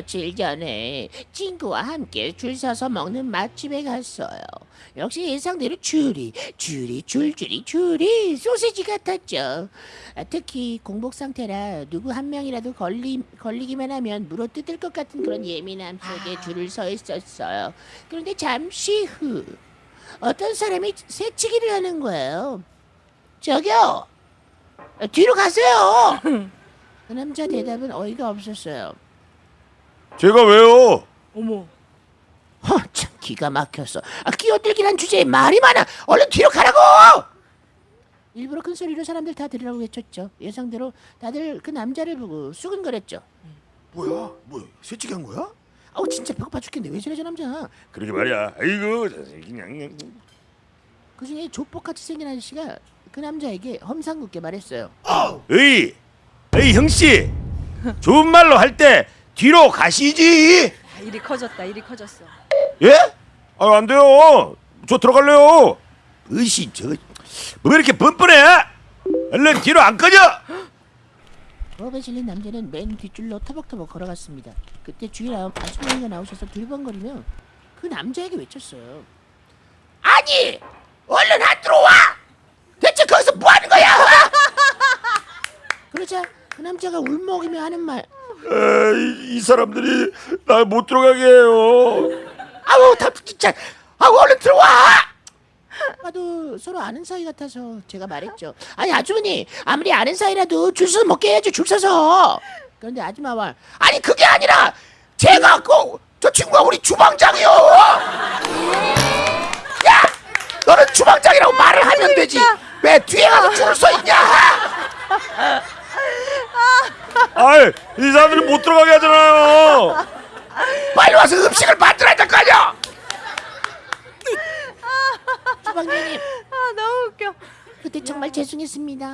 며칠 전에 친구와 함께 줄 서서 먹는 맛집에 갔어요. 역시 예상대로 줄이, 줄이, 줄줄이, 줄이 소세지 같았죠. 아, 특히 공복 상태라 누구 한 명이라도 걸리, 걸리기만 하면 물어 뜯을 것 같은 그런 예민함 속에 줄을 서 있었어요. 그런데 잠시 후 어떤 사람이 새치기를 하는 거예요. 저기요, 아, 뒤로 가세요. 그 남자 대답은 어이가 없었어요. 제가 왜요? 어머. 허, 참 기가 막혔어. 아, 끼어들기란 주제에 말이 많아. 얼른 뒤로 가라고. 일부러 큰 소리로 사람들 다 들으라고 외쳤죠. 예상대로 다들 그 남자를 보고 수근거렸죠. 뭐야? 뭐 새치기 한 거야? 아우 진짜 배고파 죽겠네. 왜 저래 저 남자? 그러게 말이야. 아이고 그냥 그 중에 조폭같이 생긴 아저씨가 그 남자에게 험상궂게 말했어요. 에이, 에이 형씨, 좋은 말로 할 때 뒤로 가시지. 아, 일이 커졌다. 일이 커졌어. 예? 아, 안 돼요. 저 들어갈래요. 의신 저거 왜 이렇게 뻔뻔해? 얼른 뒤로 안 꺼져. 부엌에 실린 남자는 맨 뒷줄로 터벅터벅 걸어갔습니다. 그때 주인 아- 아주머니가 나오셔서 둘번거리며 그 남자에게 외쳤어요. 아니, 얼른 안 들어와! 대체 거기서 뭐 하는 거야? 그러자 그 남자가 울먹이며 하는 말. 에이, 이 사람들이 날 못 들어가게 해요. 아우, 다 진짜. 아우, 얼른 들어와! 아도 서로 아는 사이 같아서 제가 말했죠. 아니 아주머니 아무리 아는 사이라도 줄 서서 먹게 해야죠 줄 서서. 그런데 아줌마 말 아니 그게 아니라 제가 그저 친구가 우리 주방장이요. 야 너는 주방장이라고 말을 하면 되지 왜 뒤에 가서 줄을 서 있냐? 아이, 이 사람들이 못 들어가게 하잖아요. 빨리 와서 음식을 만들어야 될 거 아니야? 주방장님 아 너무 웃겨. 그때 정말 죄송했습니다.